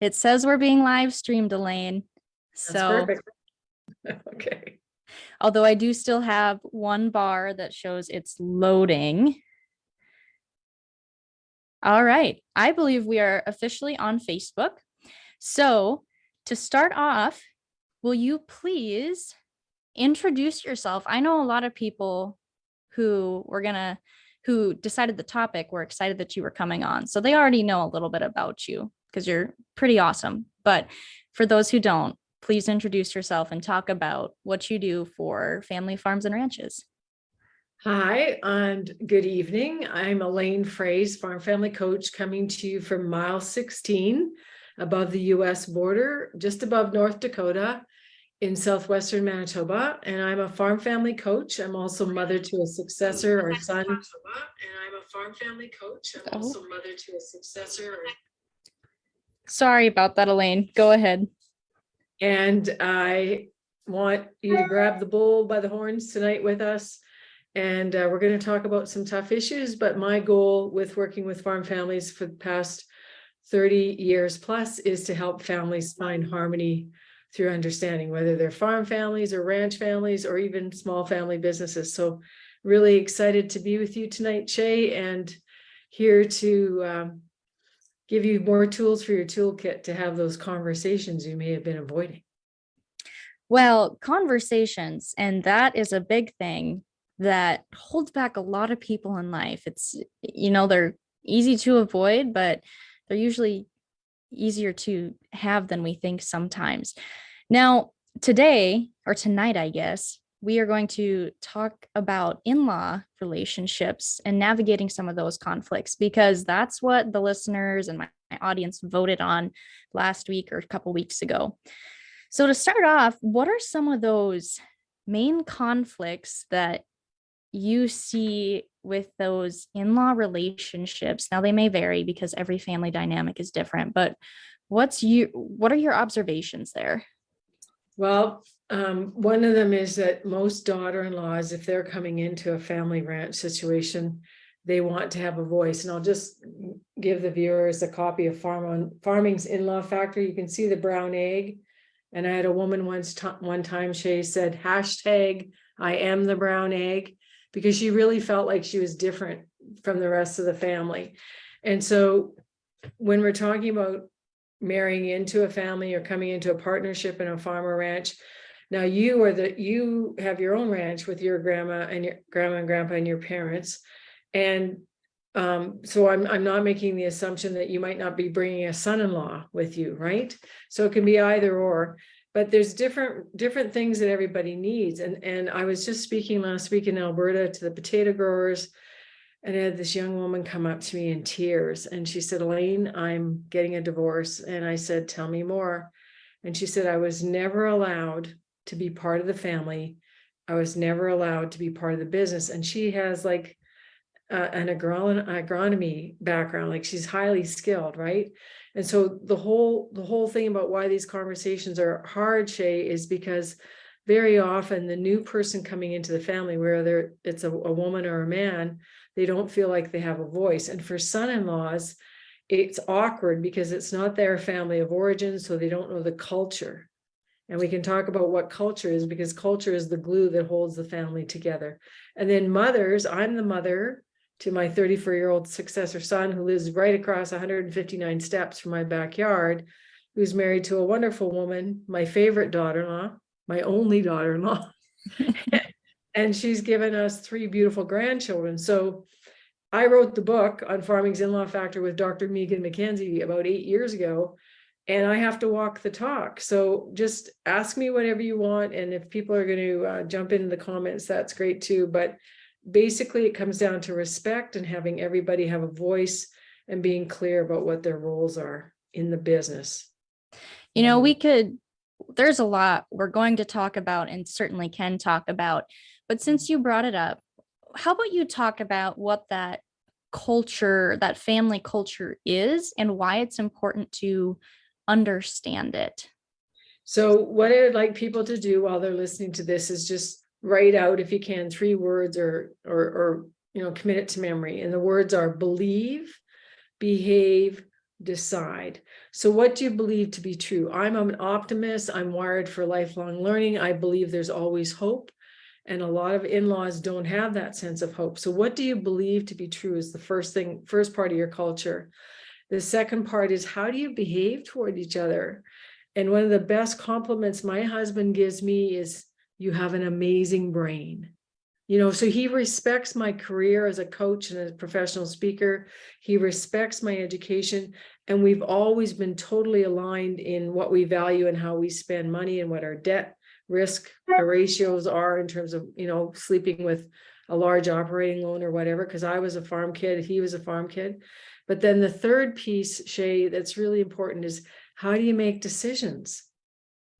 It says we're being live streamed, Elaine. So, perfect. Okay, although I do still have one bar that shows it's loading. All right, I believe we are officially on Facebook. So to start off, will you please introduce yourself? I know a lot of people who were gonna, who decided the topic were excited that you were coming on. So they already know a little bit about you because you're pretty awesome. But for those who don't, please introduce yourself and talk about what you do for family farms and ranches. hi, and good evening. I'm Elaine Froese, Farm Family Coach, coming to you from mile sixteen above the US border, just above North Dakota in southwestern Manitoba. And I'm a farm family coach. I'm also mother to a successor or son. And I'm a farm family coach. I'm Oh. also mother to a successor or Sorry about that, Elaine. Go ahead. And I want you to grab the bull by the horns tonight with us. And uh, we're going to talk about some tough issues, but my goal with working with farm families for the past 30 years plus is to help families find harmony through understanding, whether they're farm families or ranch families or even small family businesses. So really excited to be with you tonight, Shay, and here to um, give you more tools for your toolkit to have those conversations you may have been avoiding. Well, conversations, and that is a big thing that holds back a lot of people in life. It's, you know, they're easy to avoid, but they're usually easier to have than we think sometimes. Now, today or tonight, I guess, we are going to talk about in-law relationships and navigating some of those conflicts because that's what the listeners and my, my audience voted on last week or a couple weeks ago. So to start off, what are some of those main conflicts that you see with those in-law relationships? Now they may vary because every family dynamic is different, but what's you what are your observations there? Well, um, one of them is that most daughter-in-laws, if they're coming into a family ranch situation, they want to have a voice. And I'll just give the viewers a copy of Farm on Farming's In-Law Factor. You can see the brown egg. And I had a woman once, one time, Shay said, hashtag, I am the brown egg, because she really felt like she was different from the rest of the family. And so when we're talking about marrying into a family or coming into a partnership in a farmer ranch. Now you are the, you have your own ranch with your grandma and your grandma and grandpa and your parents. And um, so I'm, I'm not making the assumption that you might not be bringing a son-in-law with you, right? So it can be either or, but there's different, different things that everybody needs. And, and I was just speaking last week in Alberta to the potato growers and I had this young woman come up to me in tears and she said, Elaine, I'm getting a divorce. And I said, tell me more. And she said, I was never allowed to be part of the family. I was never allowed to be part of the business. And she has like uh, an agron agronomy background, like she's highly skilled, right? And so the whole the whole thing about why these conversations are hard, Shay, is because very often the new person coming into the family, whether it's a, a woman or a man, they don't feel like they have a voice. And for son-in-laws, it's awkward because it's not their family of origin, so they don't know the culture. And we can talk about what culture is because culture is the glue that holds the family together. And then mothers, I'm the mother to my 34-year-old successor son who lives right across 159 steps from my backyard, who's married to a wonderful woman, my favorite daughter-in-law, my only daughter-in-law. and she's given us three beautiful grandchildren. So I wrote the book on farming's in-law factor with Dr. Megan McKenzie about eight years ago, and I have to walk the talk. So just ask me whatever you want. And if people are going to uh, jump into the comments, that's great too. But basically it comes down to respect and having everybody have a voice and being clear about what their roles are in the business. You know, we could, there's a lot we're going to talk about and certainly can talk about. But since you brought it up, how about you talk about what that culture, that family culture is and why it's important to understand it? So what I would like people to do while they're listening to this is just write out if you can three words or or or you know commit it to memory. And the words are believe, behave, decide. So what do you believe to be true? I'm an optimist. I'm wired for lifelong learning. I believe there's always hope. And a lot of in-laws don't have that sense of hope. So what do you believe to be true is the first thing, first part of your culture. The second part is how do you behave toward each other? And one of the best compliments my husband gives me is you have an amazing brain. You know, so he respects my career as a coach and a professional speaker. He respects my education. And we've always been totally aligned in what we value and how we spend money and what our debt risk ratios are in terms of, you know, sleeping with a large operating loan or whatever, because I was a farm kid, he was a farm kid. But then the third piece, Shay, that's really important is how do you make decisions?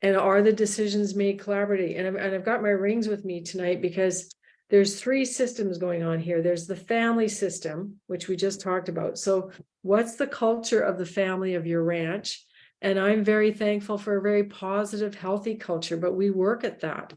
And are the decisions made collaboratively? And I've, and I've got my rings with me tonight because there's three systems going on here. There's the family system, which we just talked about. So what's the culture of the family of your ranch? And I'm very thankful for a very positive, healthy culture, but we work at that.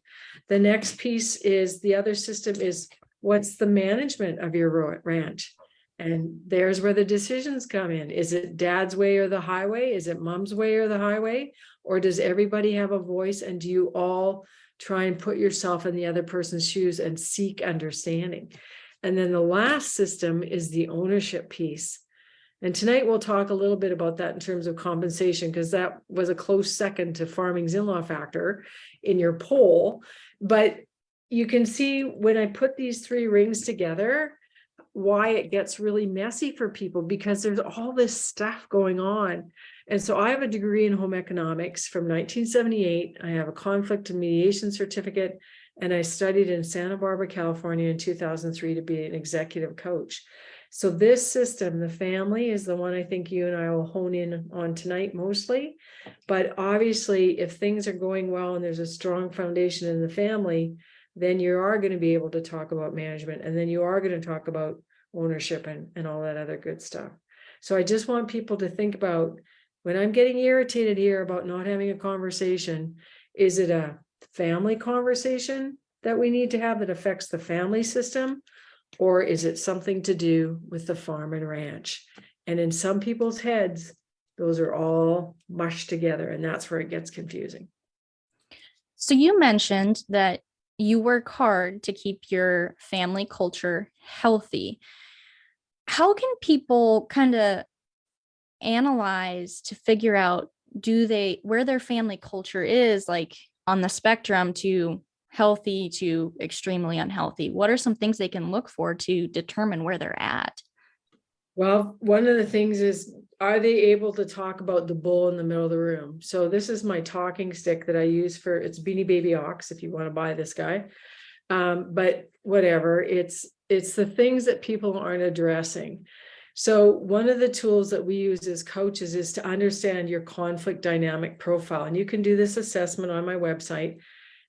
The next piece is the other system is what's the management of your ranch? And there's where the decisions come in. Is it dad's way or the highway? Is it mom's way or the highway? Or does everybody have a voice and do you all try and put yourself in the other person's shoes and seek understanding? And then the last system is the ownership piece. And tonight we'll talk a little bit about that in terms of compensation, because that was a close second to farming's in-law factor in your poll. But you can see when I put these three rings together, why it gets really messy for people because there's all this stuff going on. And so I have a degree in home economics from 1978. I have a conflict and mediation certificate, and I studied in Santa Barbara, California in 2003 to be an executive coach. So this system, the family is the one I think you and I will hone in on tonight mostly. But obviously, if things are going well and there's a strong foundation in the family, then you are going to be able to talk about management and then you are going to talk about ownership and, and all that other good stuff. So I just want people to think about when I'm getting irritated here about not having a conversation, is it a family conversation that we need to have that affects the family system? Or is it something to do with the farm and ranch? And in some people's heads, those are all mushed together and that's where it gets confusing. So you mentioned that you work hard to keep your family culture healthy. How can people kind of analyze to figure out do they where their family culture is like on the spectrum to healthy to extremely unhealthy? What are some things they can look for to determine where they're at? Well, one of the things is, are they able to talk about the bull in the middle of the room? So this is my talking stick that I use for, it's Beanie Baby Ox, if you want to buy this guy. Um, but whatever, it's, it's the things that people aren't addressing. So one of the tools that we use as coaches is to understand your conflict dynamic profile. And you can do this assessment on my website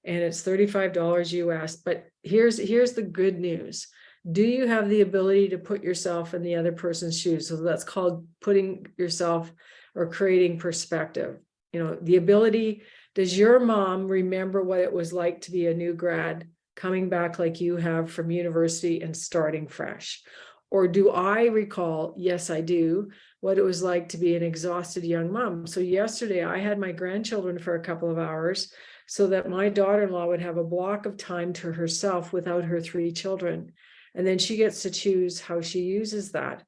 and it's $35 US. But here's, here's the good news do you have the ability to put yourself in the other person's shoes? So that's called putting yourself or creating perspective. You know, the ability, does your mom remember what it was like to be a new grad coming back like you have from university and starting fresh? Or do I recall, yes, I do, what it was like to be an exhausted young mom. So yesterday I had my grandchildren for a couple of hours so that my daughter-in-law would have a block of time to herself without her three children. And then she gets to choose how she uses that.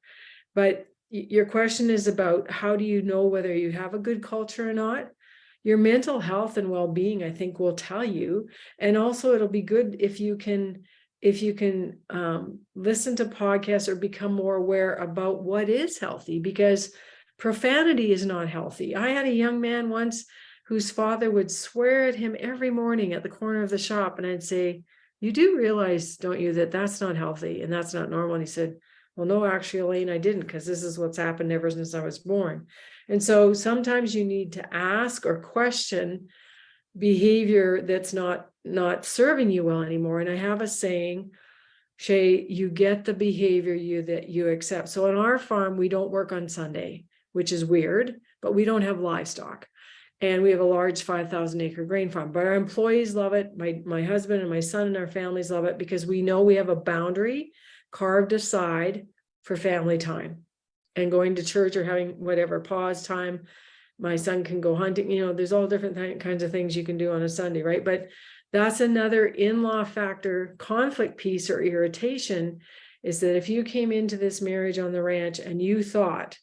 But your question is about how do you know whether you have a good culture or not? Your mental health and well-being, I think, will tell you. And also it'll be good if you can if you can um, listen to podcasts or become more aware about what is healthy, because profanity is not healthy. I had a young man once whose father would swear at him every morning at the corner of the shop. And I'd say, you do realize, don't you, that that's not healthy and that's not normal. And he said, well, no, actually, Elaine, I didn't, because this is what's happened ever since I was born. And so sometimes you need to ask or question behavior that's not not serving you well anymore. And I have a saying, Shay, you get the behavior you that you accept. So on our farm, we don't work on Sunday, which is weird, but we don't have livestock and we have a large 5,000 acre grain farm, but our employees love it. My, my husband and my son and our families love it because we know we have a boundary carved aside for family time. and going to church or having whatever pause time. My son can go hunting, you know, there's all different kinds of things you can do on a Sunday, right? But that's another in-law factor conflict piece or irritation is that if you came into this marriage on the ranch and you thought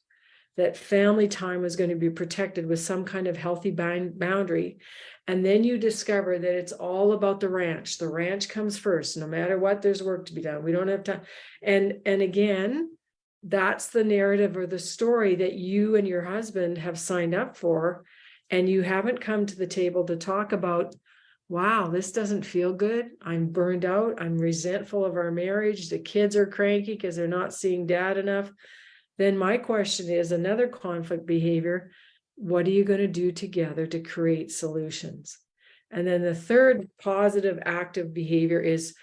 that family time was going to be protected with some kind of healthy boundary. And then you discover that it's all about the ranch. The ranch comes first, no matter what, there's work to be done. We don't have time. And, and again, that's the narrative or the story that you and your husband have signed up for. And you haven't come to the table to talk about, wow, this doesn't feel good. I'm burned out. I'm resentful of our marriage. The kids are cranky because they're not seeing dad enough. Then my question is another conflict behavior. What are you going to do together to create solutions? And then the third positive active behavior is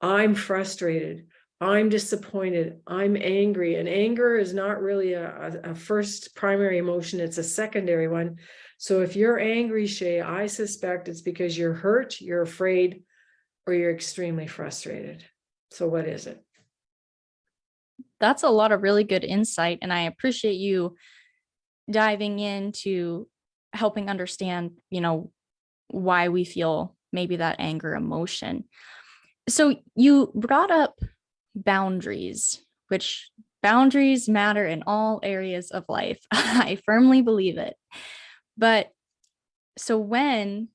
I'm frustrated. I'm disappointed. I'm angry. And anger is not really a, a, first primary emotion, it's a secondary one. So if you're angry, Shay, I suspect it's because you're hurt, you're afraid, or you're extremely frustrated. So what is it? That's a lot of really good insight and i appreciate you diving into helping understand you know why we feel maybe that anger emotion. So you brought up boundaries which boundaries matter in all areas of life. I firmly believe it. But so when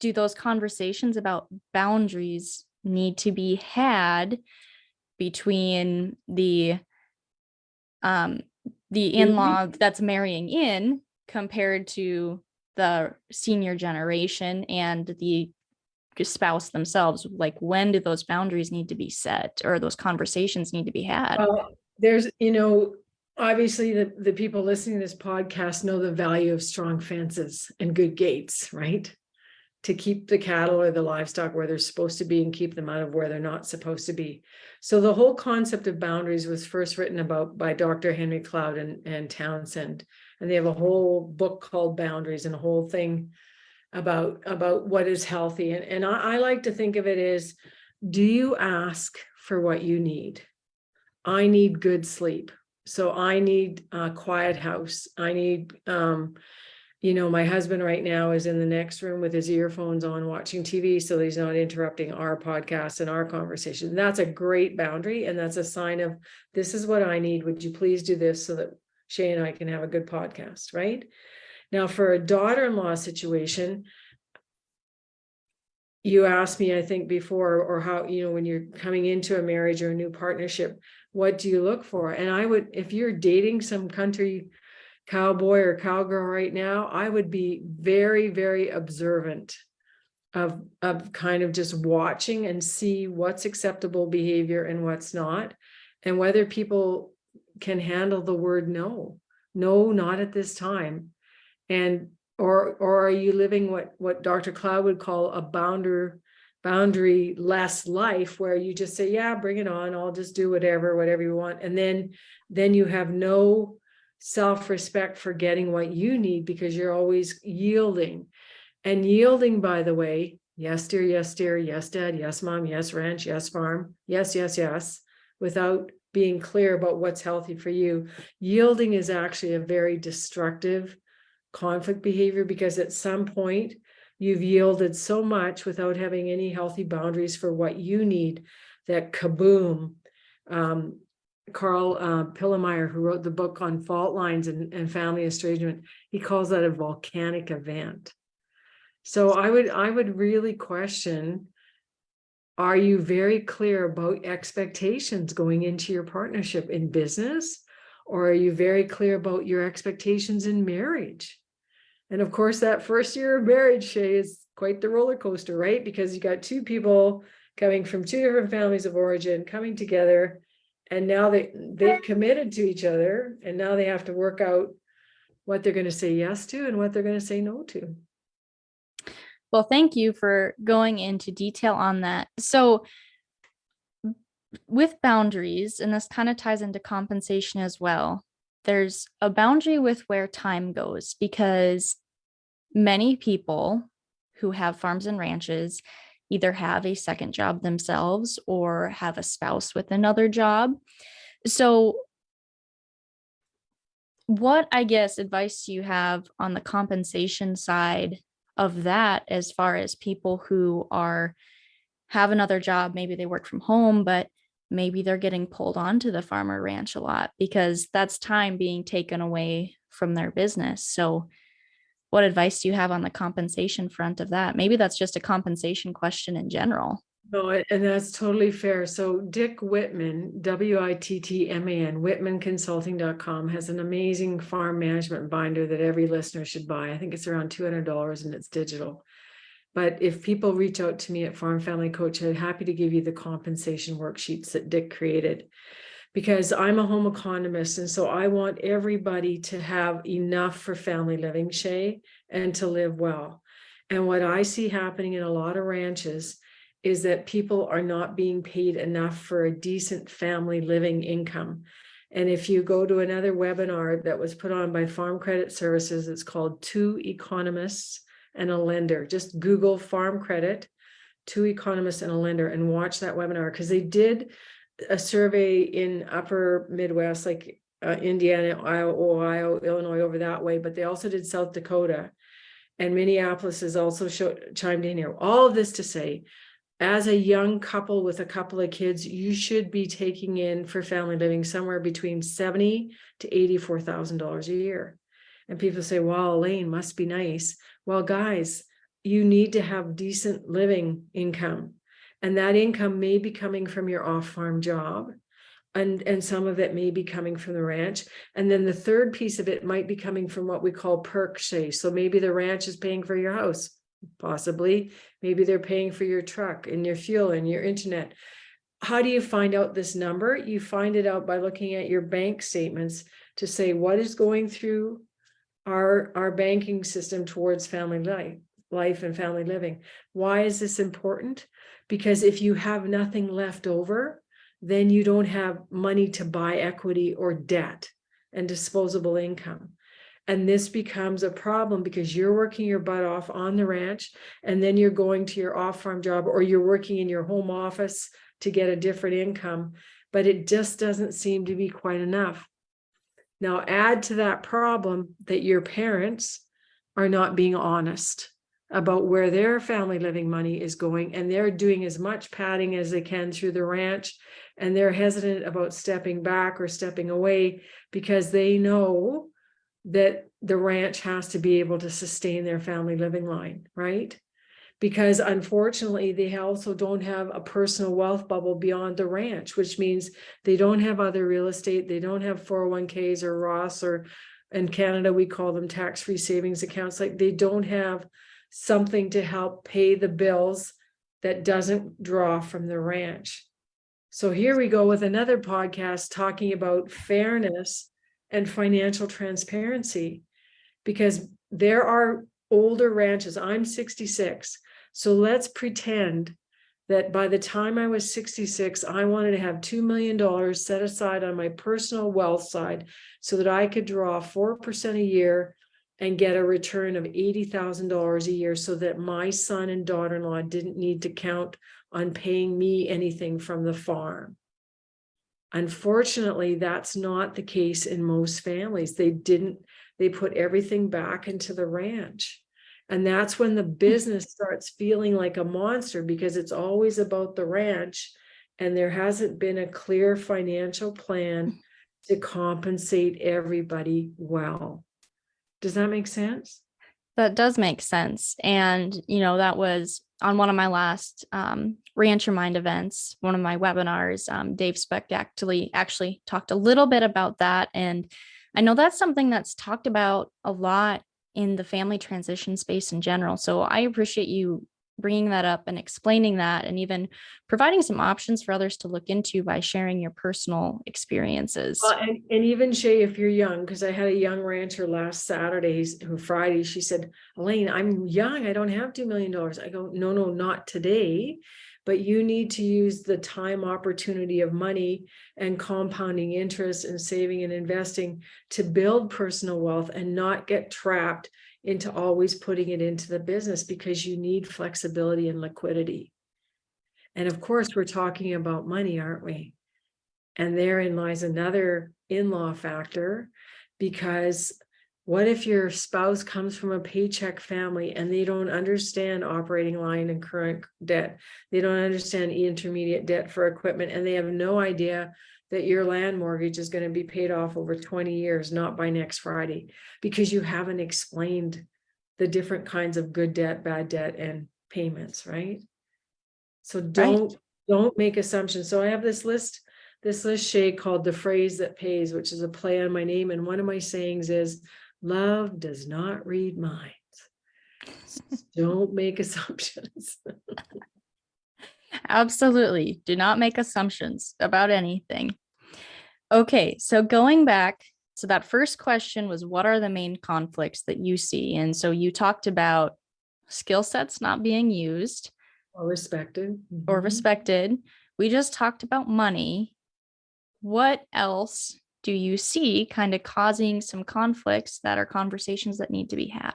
do those conversations about boundaries need to be had between the um the in-law that's marrying in compared to the senior generation and the spouse themselves like when do those boundaries need to be set or those conversations need to be had Well, there's, you know, obviously the, the people listening to this podcast know the value of strong fences and good gates, right? To keep the cattle or the livestock where they're supposed to be and keep them out of where they're not supposed to be. So the whole concept of boundaries was first written about by Dr. Henry Cloud and, and Townsend. And they have a whole book called Boundaries and a whole thing about, about what is healthy. And, and I, I like to think of it as, do you ask for what you need? I need good sleep. So I need a quiet house. I need, um, you know, my husband right now is in the next room with his earphones on watching TV so he's not interrupting our podcast and our conversation. That's a great boundary. And that's a sign of this is what I need. Would you please do this so that Shay and I can have a good podcast, right? Now, for a daughter-in-law situation, you asked me, I think before, or how, you know, when you're coming into a marriage or a new partnership, what do you look for? And I would, if you're dating some country cowboy or cowgirl right now, I would be very, very observant of, of kind of just watching and see what's acceptable behavior and what's not. And whether people can handle the word no, no, not at this time. And or or are you living what what Dr. Cloud would call a bounder boundary less life where you just say yeah bring it on I'll just do whatever whatever you want and then then you have no self-respect for getting what you need because you're always yielding. And yielding by the way yes dear yes dear yes dad yes mom yes ranch yes farm yes yes yes without being clear about what's healthy for you. Yielding is actually a very destructive conflict behavior because at some point you've yielded so much without having any healthy boundaries for what you need that kaboom um, Karl uh, Pillemer, who wrote the book on fault lines and, and family estrangement, he calls that a volcanic event. So I would I would really question, are you very clear about expectations going into your partnership in business? Or are you very clear about your expectations in marriage? And of course, that first year of marriage, Shay, is quite the roller coaster, right? Because you got two people coming from two different families of origin coming together. And now they, they've committed to each other and now they have to work out what they're going to say yes to and what they're going to say no to. Well, thank you for going into detail on that. So with boundaries, and this kind of ties into compensation as well, there's a boundary with where time goes because many people who have farms and ranches either have a second job themselves or have a spouse with another job. So what I guess advice do you have on the compensation side of that as far as people who are have another job, maybe they work from home, but maybe they're getting pulled onto the farmer ranch a lot because that's time being taken away from their business. So what advice do you have on the compensation front of that? Maybe that's just a compensation question in general. No, and that's totally fair. So Dick Wittman, W I T T M A N, wittmanconsulting.com has an amazing farm management binder that every listener should buy. I think it's around two hundred dollars and it's digital. But if people reach out to me at Farm Family Coach, I'm happy to give you the compensation worksheets that Dick created. Because I'm a home economist, and so I want everybody to have enough for family living, Shay, and to live well. And what I see happening in a lot of ranches is that people are not being paid enough for a decent family living income. And if you go to another webinar that was put on by Farm Credit Services, it's called Two Economists and a Lender. Just Google Farm Credit, Two Economists and a Lender, and watch that webinar because they did a survey in upper Midwest, like uh, Indiana, Ohio, Illinois, over that way, but they also did South Dakota. And Minneapolis has also showed, chimed in here. All of this to say, as a young couple with a couple of kids, you should be taking in for family living somewhere between seventy to eighty-four thousand dollars a year. And people say, "Wow, Elaine must be nice." Well, guys, you need to have decent living income, and that income may be coming from your off-farm job, and and some of it may be coming from the ranch, and then the third piece of it might be coming from what we call perk shay. So maybe the ranch is paying for your house, possibly. Maybe they're paying for your truck and your fuel and your internet. How do you find out this number? You find it out by looking at your bank statements to say what is going through our, our banking system towards family life, life and family living. Why is this important? Because if you have nothing left over, then you don't have money to buy equity or debt and disposable income. And this becomes a problem because you're working your butt off on the ranch and then you're going to your off farm job or you're working in your home office to get a different income. But it just doesn't seem to be quite enough. Now, add to that problem that your parents are not being honest about where their family living money is going and they're doing as much padding as they can through the ranch and they're hesitant about stepping back or stepping away because they know that the ranch has to be able to sustain their family living line, right? Because unfortunately, they also don't have a personal wealth bubble beyond the ranch, which means they don't have other real estate, they don't have 401ks or Roths or in Canada, we call them tax-free savings accounts. Like they don't have something to help pay the bills that doesn't draw from the ranch. So here we go with another podcast talking about fairness and financial transparency because there are older ranches. I'm 66. So let's pretend that by the time I was 66, I wanted to have $2 million set aside on my personal wealth side so that I could draw 4% a year and get a return of $80,000 a year so that my son and daughter-in-law didn't need to count on paying me anything from the farm. Unfortunately, that's not the case in most families. They didn't, they put everything back into the ranch. And that's when the hmm. business starts feeling like a monster because it's always about the ranch. And there hasn't been a clear financial plan hmm. to compensate everybody well. Does that make sense? That does make sense. And, you know, that was on one of my last um, Ranch Your Mind events, one of my webinars. Um, Dave Speck actually actually talked a little bit about that. And I know that's something that's talked about a lot in the family transition space in general. So I appreciate you bringing that up and explaining that and even providing some options for others to look into by sharing your personal experiences. Well, and, and even Shay, if you're young, because I had a young rancher last Saturdays or Friday, she said, Elaine, I'm young. I don't have $2 million. I go, no, no, not today. But you need to use the time opportunity of money and compounding interest and saving and investing to build personal wealth and not get trapped into always putting it into the business because you need flexibility and liquidity. And of course, we're talking about money, aren't we? And therein lies another in-law factor Because what if your spouse comes from a paycheck family and they don't understand operating line and current debt? They don't understand intermediate debt for equipment and they have no idea that your land mortgage is going to be paid off over 20 years, not by next Friday, because you haven't explained the different kinds of good debt, bad debt, and payments, right? So don't, don't make assumptions. So I have this list, this list, Shay, called the phrase that pays, which is a play on my name. And one of my sayings is, love does not read minds. Don't make assumptions. Absolutely. Do not make assumptions about anything. Okay, so going back, so that first question was what are the main conflicts that you see? And so you talked about skill sets not being used Or respected. or Mhm. respected. We just talked about money. What else do you see kind of causing some conflicts that are conversations that need to be had?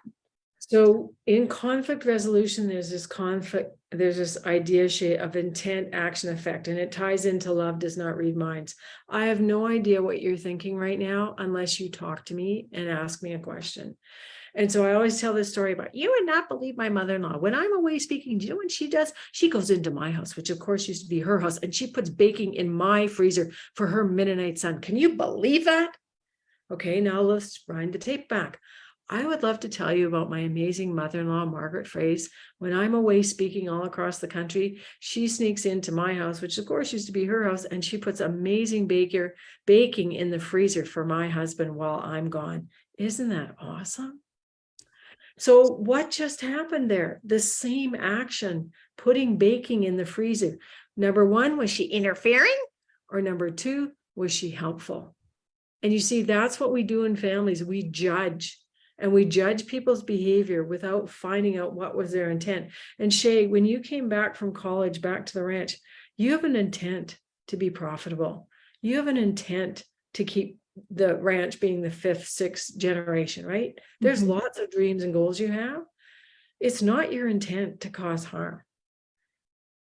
So in conflict resolution, there's this conflict, there's this idea of intent, action, effect, and it ties into love does not read minds. I have no idea what you're thinking right now unless you talk to me and ask me a question. And so I always tell this story about you would not believe my mother-in-law. When I'm away speaking, do you know what she does? She goes into my house, which of course used to be her house, and she puts baking in my freezer for her Mennonite son. Can you believe that? Okay, now let's wind the tape back. I would love to tell you about my amazing mother-in-law, Margaret Froese. When I'm away speaking all across the country, she sneaks into my house, which of course used to be her house, and she puts amazing baker baking in the freezer for my husband while I'm gone. Isn't that awesome? So what just happened there? The same action, putting baking in the freezer. Number one, was she interfering? Or number two, was she helpful? And you see, that's what we do in families. We judge and we judge people's behavior without finding out what was their intent. And Shay, when you came back from college, back to the ranch, you have an intent to be profitable. You have an intent to keep the ranch being the fifth, sixth generation, right? There's Mhm. lots of dreams and goals you have. It's not your intent to cause harm.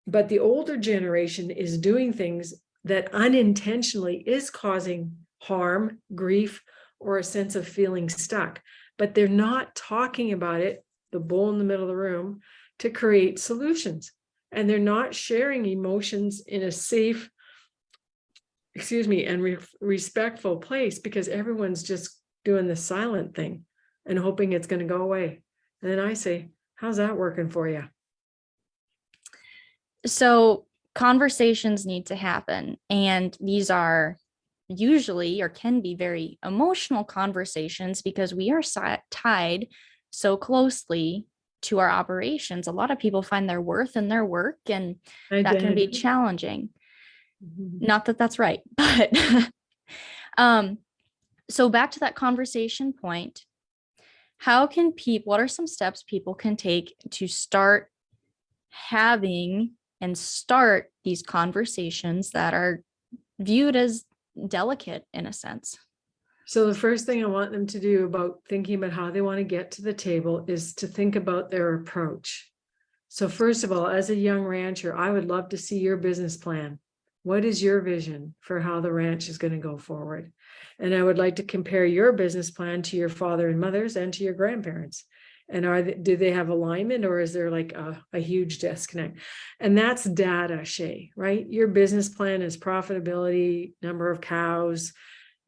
But the older generation is doing things that unintentionally is causing harm, grief, or a sense of feeling stuck. But they're not talking about it, the bull in the middle of the room, to create solutions. And they're not sharing emotions in a safe, excuse me, and re- respectful place because everyone's just doing the silent thing and hoping it's going to go away. And then I say, how's that working for you? So conversations need to happen and these are usually or can be very emotional conversations because we are tied so closely to our operations. A lot of people find their worth in their work and that can be challenging. Mhm. Not that that's right, but um so back to that conversation point. How can people what are some steps people can take to start having and start these conversations that are viewed as delicate in a sense? So the first thing I want them to do about thinking about how they want to get to the table is to think about their approach. So first of all, as a young rancher, I would love to see your business plan. What is your vision for how the ranch is going to go forward? And I would like to compare your business plan to your father and mother's and to your grandparents. And are, they- do they have alignment or is there like a, a huge disconnect? And that's data, Shay, right? Your business plan is profitability, number of cows,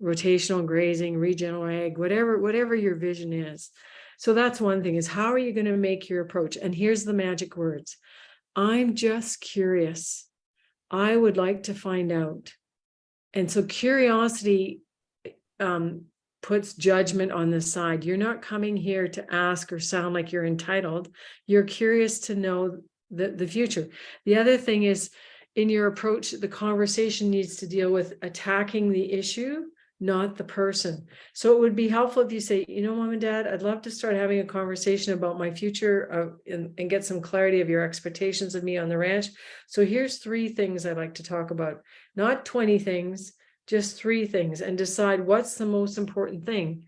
rotational grazing, regional ag, whatever, whatever your vision is. So that's one thing is how are you going to make your approach? And here's the magic words. I'm just curious. I would like to find out. And so curiosity um, puts judgment on the side. You're not coming here to ask or sound like you're entitled. You're curious to know the, the future. The other thing is in your approach, the conversation needs to deal with attacking the issue, not the person. So it would be helpful if you say, you know, mom and dad, I'd love to start having a conversation about my future uh, and, and get some clarity of your expectations of me on the ranch. So here's three things I'd like to talk about, not 20 things, just three things and decide what's the most important thing.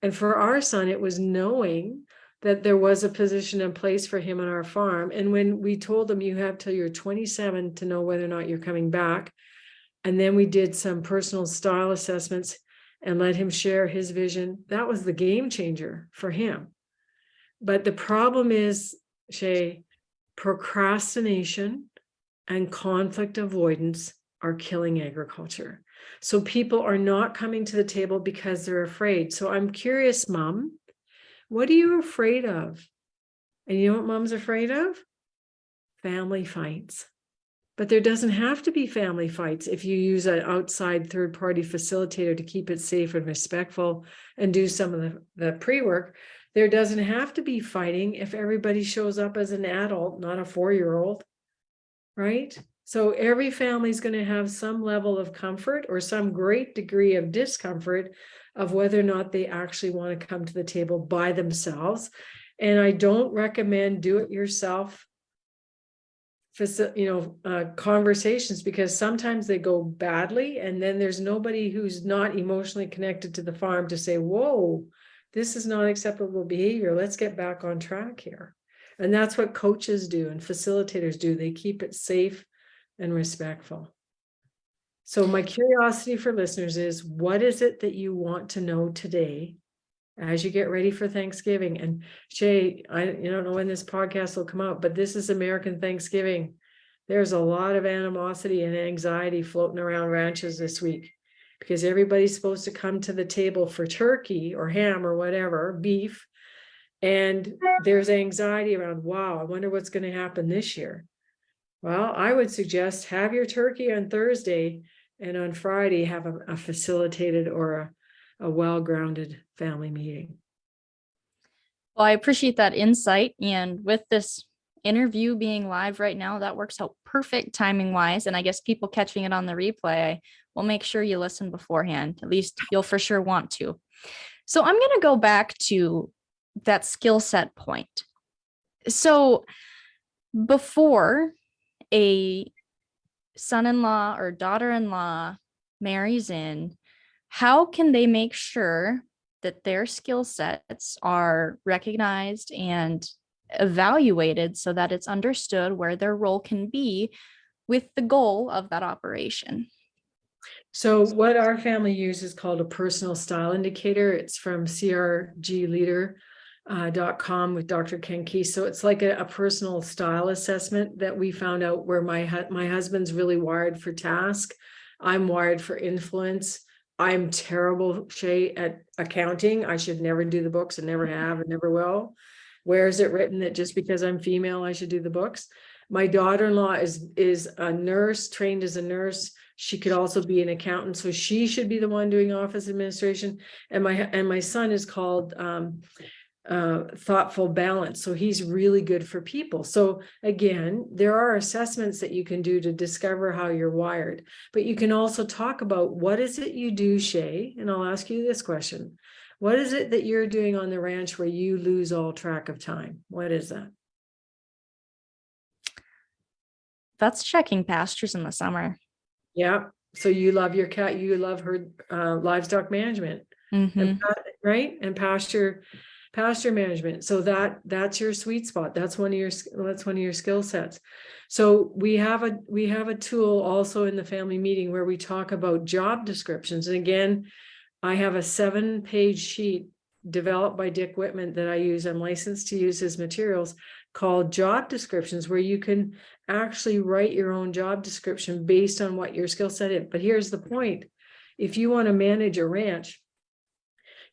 And for our son, it was knowing that there was a position in place for him on our farm. And when we told him you have till you're 27 to know whether or not you're coming back, and then we did some personal style assessments, and let him share his vision. That was the game changer for him. But the problem is, Shay, procrastination and conflict avoidance are killing agriculture. So people are not coming to the table because they're afraid. So I'm curious, mom, what are you afraid of? And you know what mom's afraid of? Family fights. But there doesn't have to be family fights if you use an outside third party facilitator to keep it safe and respectful and do some of the, the pre work. There doesn't have to be fighting if everybody shows up as an adult, not a four year old. Right? So every family is going to have some level of comfort or some great degree of discomfort of whether or not they actually want to come to the table by themselves. And I don't recommend do it yourself you know, uh, conversations because sometimes they go badly and then there's nobody who's not emotionally connected to the farm to say, whoa, this is not acceptable behavior. Let's get back on track here. And that's what coaches do and facilitators do. They keep it safe and respectful. So my curiosity for listeners is what is it that you want to know today as you get ready for Thanksgiving? And Shay, I you don't know when this podcast will come out, but this is American Thanksgiving. There's a lot of animosity and anxiety floating around ranches this week because everybody's supposed to come to the table for turkey or ham or whatever, beef. And there's anxiety around, wow, I wonder what's going to happen this year. Well, I would suggest have your turkey on Thursday and on Friday have a, a facilitated or a, a well-grounded family meeting. Well, I appreciate that insight. And with this interview being live right now, that works out perfect timing wise. And I guess people catching it on the replay will make sure you listen beforehand. At least you'll for sure want to. So I'm going to go back to that skill set point. So before a son-in-law or daughter-in-law marries in, how can they make sure that their skill sets are recognized and evaluated so that it's understood where their role can be with the goal of that operation? So what our family uses is called a personal style indicator. It's from CRG Leader uh, com with Dr. Ken Key. So it's like a, a, personal style assessment that we found out where my hu- my husband's really wired for task. I'm wired for influence. I'm terrible, Shay, at accounting. I should never do the books and never have and never will. Where is it written that just because I'm female, I should do the books? My daughter-in-law is is a nurse, trained as a nurse. She could also be an accountant, so she should be the one doing office administration. And my and my son is called um, uh, thoughtful balance. So he's really good for people. So again, there are assessments that you can do to discover how you're wired, but you can also talk about what is it you do, Shay? And I'll ask you this question. What is it that you're doing on the ranch where you lose all track of time? What is that? That's checking pastures in the summer. Yeah. So you love your cat, you love her uh, livestock management, Mhm. and, right? And pasture pasture management. So that that's your sweet spot. That's one of your that's one of your skill sets. So we have a we have a tool also in the family meeting where we talk about job descriptions. And again i have a seven page sheet developed by dick wittman that i use i'm licensed to use his materials called job descriptions where you can actually write your own job description based on what your skill set is. But here's the point. If you want to manage a ranch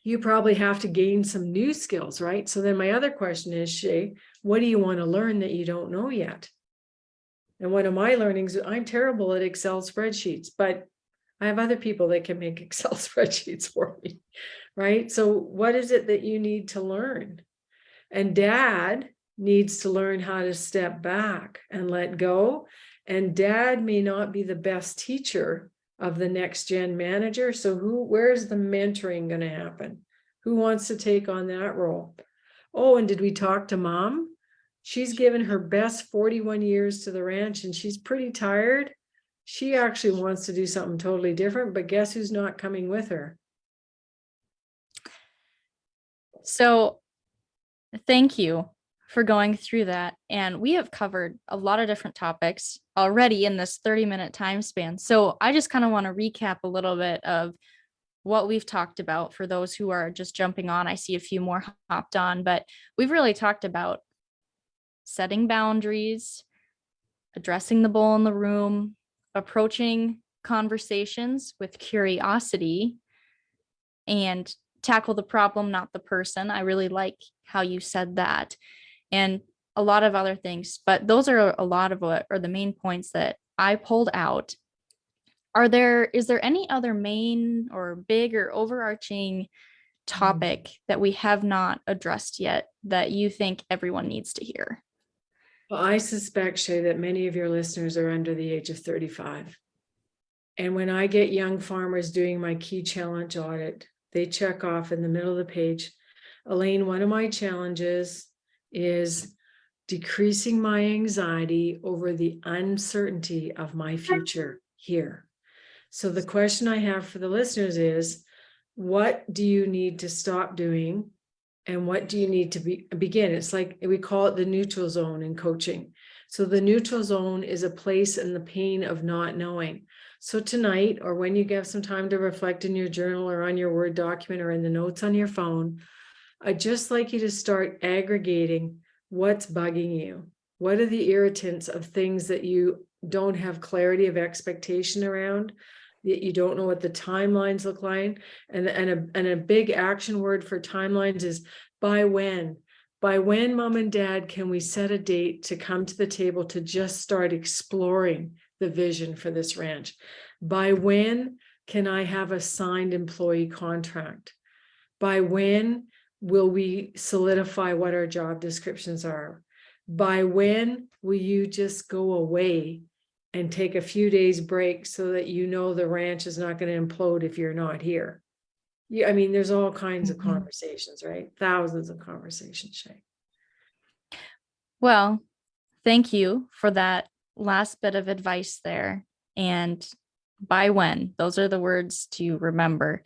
you probably have to gain some new skills, right? So then my other question is, Shay, what do you want to learn that you don't know yet? And one of my learnings, I'm terrible at Excel spreadsheets, but I have other people that can make Excel spreadsheets for me, right? So what is it that you need to learn? And dad needs to learn how to step back and let go. And dad may not be the best teacher of the next gen manager. So who, where's the mentoring going to happen? Who wants to take on that role? Oh, and did we talk to mom? She's given her best 41 years to the ranch and she's pretty tired. She actually wants to do something totally different, but guess who's not coming with her? So thank you for going through that. And we have covered a lot of different topics already in this 30 minute time span. So I just kind of want to recap a little bit of what we've talked about for those who are just jumping on. I see a few more hopped on, but we've really talked about setting boundaries, addressing the bull in the room, approaching conversations with curiosity, and tackle the problem, not the person. I really like how you said that. And a lot of other things, but those are a lot of what are the main points that I pulled out. Are there, is there any other main or big or overarching mm. topic that we have not addressed yet that you think everyone needs to hear? Well, I suspect, Shay, that many of your listeners are under the age of thirty-five. And when I get young farmers doing my key challenge audit, they check off in the middle of the page. Elaine, one of my challenges is decreasing my anxiety over the uncertainty of my future here. So the question I have for the listeners is, what do you need to stop doing? And what do you need to be, begin? It's like, we call it the neutral zone in coaching. So the neutral zone is a place in the pain of not knowing. So tonight, or when you have some time to reflect in your journal or on your Word document or in the notes on your phone, I'd just like you to start aggregating what's bugging you. What are the irritants of things that you don't have clarity of expectation around? That you don't know what the timelines look like? And, and a, and a big action word for timelines is by when? By when, mom and dad, can we set a date to come to the table to just start exploring the vision for this ranch? By when can I have a signed employee contract? By when will we solidify what our job descriptions are? By when will you just go away and take a few days break so that you know the ranch is not going to implode if you're not here? Yeah, I mean, there's all kinds of Mhm. conversations, right? Thousands of conversations, Shay. Well, thank you for that last bit of advice there. And by when, those are the words to remember.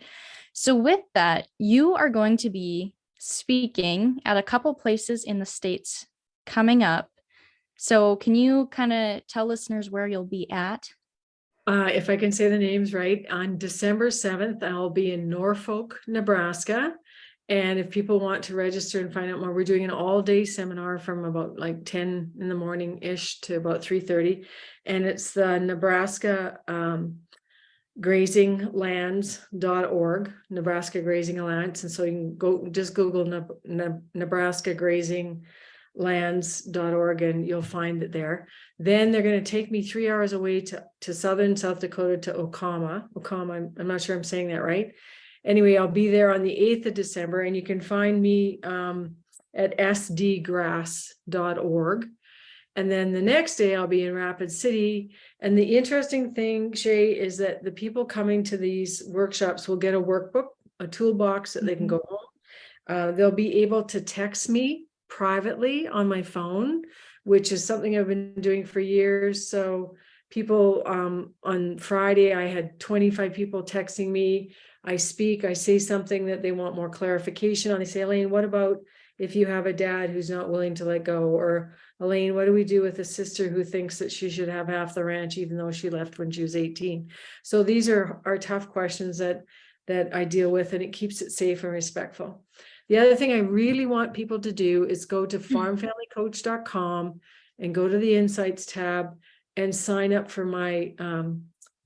So, with that, you are going to be speaking at a couple places in the States coming up. So, can you kind of tell listeners where you'll be at? Uh, if I can say the names right, on December seventh, I'll be in Norfolk, Nebraska. And if people want to register and find out more, we're doing an all-day seminar from about like ten in the morning-ish to about three thirty. And it's the Nebraska um grazinglands.org, Nebraska Grazing Alliance. And so you can go, just Google Neb- Neb- Nebraska Grazing lands.org and you'll find it there. Then they're going to take me three hours away to, to southern South Dakota to Oacoma. Oacoma, I'm, I'm not sure I'm saying that right. Anyway, I'll be there on the 8th of December and you can find me um, at sdgrass.org. And then the next day I'll be in Rapid City. And the interesting thing, Shay, is that the people coming to these workshops will get a workbook, a toolbox that they can Mhm. go home. Uh, they'll be able to text me privately on my phone, which is something I've been doing for years. So people um, on Friday, I had 25 people texting me. I speak, I say something that they want more clarification on. They say, Elaine, what about if you have a dad who's not willing to let go? Or Elaine, what do we do with a sister who thinks that she should have half the ranch even though she left when she was 18? So these are, are tough questions that that I deal with and it keeps it safe and respectful. The other thing I really want people to do is go to farmfamilycoach.com and go to the insights tab and sign up for my um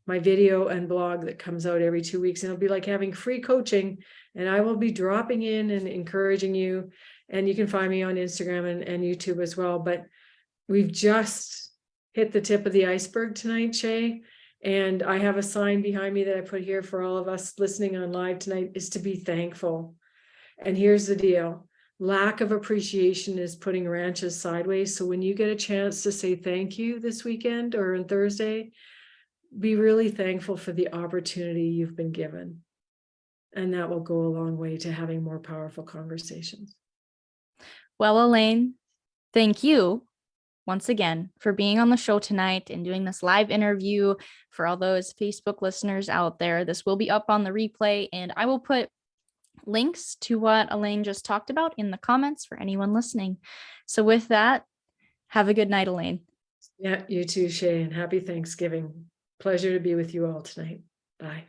my video and blog that comes out every two weeks and it'll be like having free coaching and I will be dropping in and encouraging you and you can find me on Instagram and, and YouTube as well but we've just hit the tip of the iceberg tonight Shay and I have a sign behind me that I put here for all of us listening on live tonight is to be thankful and here's the deal. Lack of appreciation is putting ranches sideways. So when you get a chance to say thank you this weekend or on Thursday, be really thankful for the opportunity you've been given. And that will go a long way to having more powerful conversations. Well, Elaine, thank you once again for being on the show tonight and doing this live interview for all those Facebook listeners out there. This will be up on the replay, and I will put links to what Elaine just talked about in the comments for anyone listening. So, with that, have a good night, Elaine. Yeah, you too, Shay, and happy Thanksgiving. Pleasure to be with you all tonight. Bye.